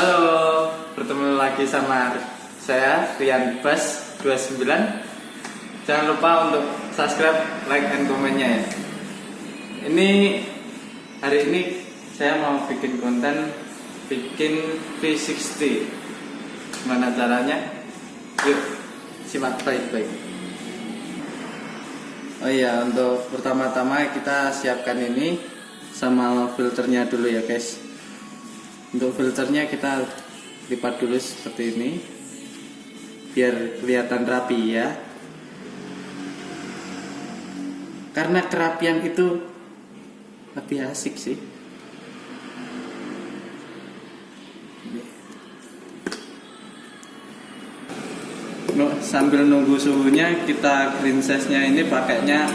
Halo, bertemu lagi sama saya Rian Bas 29 Jangan lupa untuk subscribe, like, and komennya ya. Ini hari ini saya mau bikin konten bikin V60 Gimana caranya? Yuk, simak baik-baik. Oh iya, untuk pertama-tama kita siapkan ini sama filternya dulu ya guys untuk filternya kita lipat dulu seperti ini biar kelihatan rapi ya. Karena kerapian itu lebih asik sih. Sambil nunggu suhunya kita size-nya ini pakainya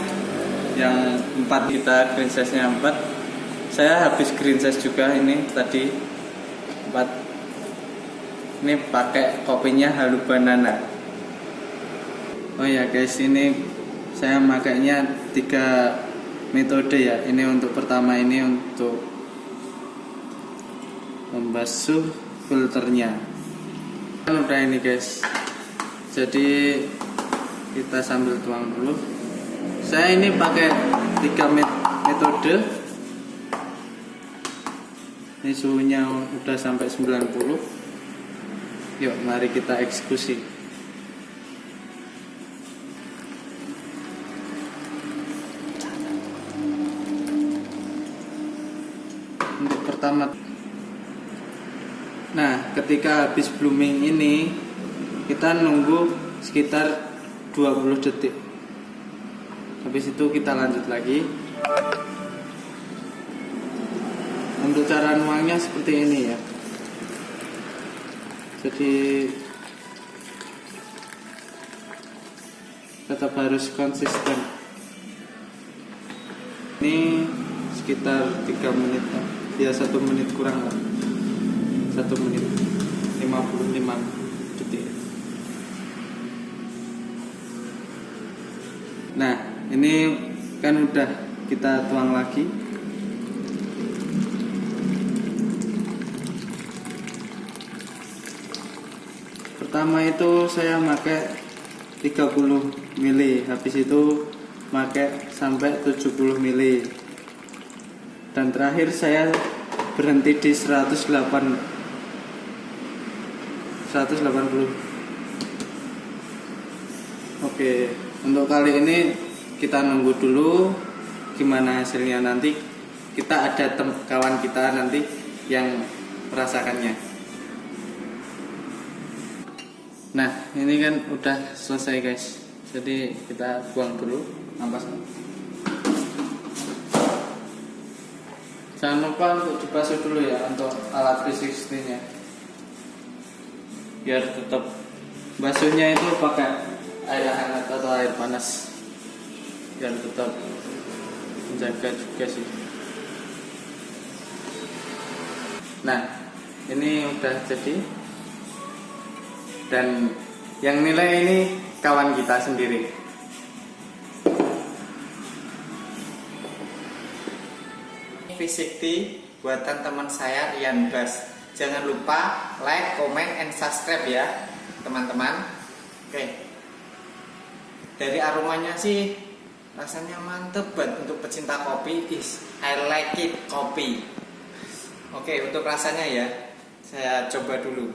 yang 4 kita size-nya 4 saya habis size juga ini tadi 4 ini pakai kopinya halu banana. Oh ya guys ini saya makainya tiga metode ya. Ini untuk pertama ini untuk membasuh filternya. Udah ini guys. Jadi kita sambil tuang dulu. Saya ini pakai tiga metode ini suhunya udah sampai 90 yuk mari kita eksekusi. Untuk pertama. Nah ketika habis blooming ini kita nunggu sekitar 20 detik. Habis itu kita lanjut lagi untuk cara nuangnya seperti ini ya. Jadi tetap harus konsisten. Ini sekitar 3 menit ya satu menit kurang lah. Satu menit 55 detik. Nah ini kan udah kita tuang lagi pertama itu saya pakai 30 mili habis itu pakai sampai 70 mili. Dan terakhir saya berhenti di 108 180 oke untuk kali ini kita nunggu dulu gimana hasilnya. Nanti kita ada kawan kita nanti yang merasakannya nah ini kan udah selesai guys. Jadi kita buang dulu ampas. Jangan lupa untuk dibasuh dulu ya untuk alat 360 nya biar tetap basuhnya itu pakai air hangat atau air panas. Biar tetap menjaga juga sih. Nah ini udah jadi dan yang nilai ini kawan kita sendiri V60 buatan teman saya Rian Bas Jangan lupa like, comment, and subscribe ya teman-teman. Oke. Dari aromanya sih rasanya mantep banget untuk pecinta kopi. Is I like it kopi. Oke, untuk rasanya ya saya coba dulu.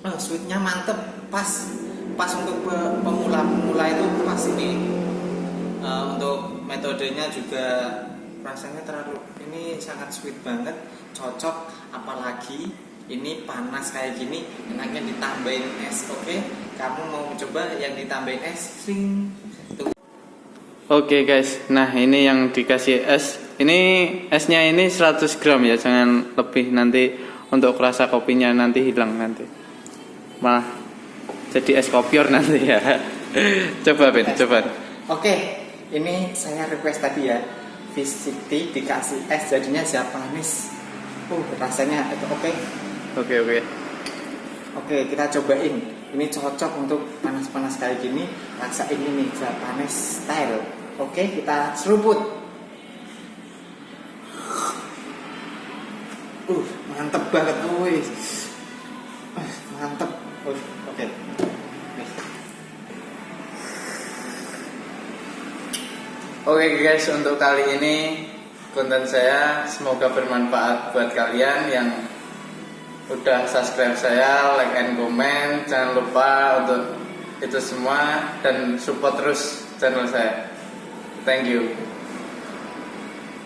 Oh, sweetnya mantep, pas pas untuk pemula-pemula itu pas ini. Uh, untuk metodenya juga rasanya terlalu ini sangat sweet banget cocok apalagi ini panas kayak gini enaknya ditambahin es oke? Okay? kamu mau coba yang ditambahin es? Sing. Oke okay guys, nah ini yang dikasih es. Ini esnya ini 100 gram ya, jangan lebih nanti untuk rasa kopinya nanti hilang nanti Malah jadi es kopior nanti ya. Coba Ben coba. Oke ini saya request tadi ya. V60 dikasih es jadinya Japanese uh rasanya itu oke. Okay. oke okay, oke. Okay. oke kita cobain. Ini cocok untuk panas-panas kayak gini. Rasain ini Japanese style. Oke kita seruput. Uh mantep banget wih Oke guys, untuk kali ini konten saya semoga bermanfaat buat kalian yang udah subscribe saya, like and comment. Jangan lupa untuk itu semua dan support terus channel saya. Thank you.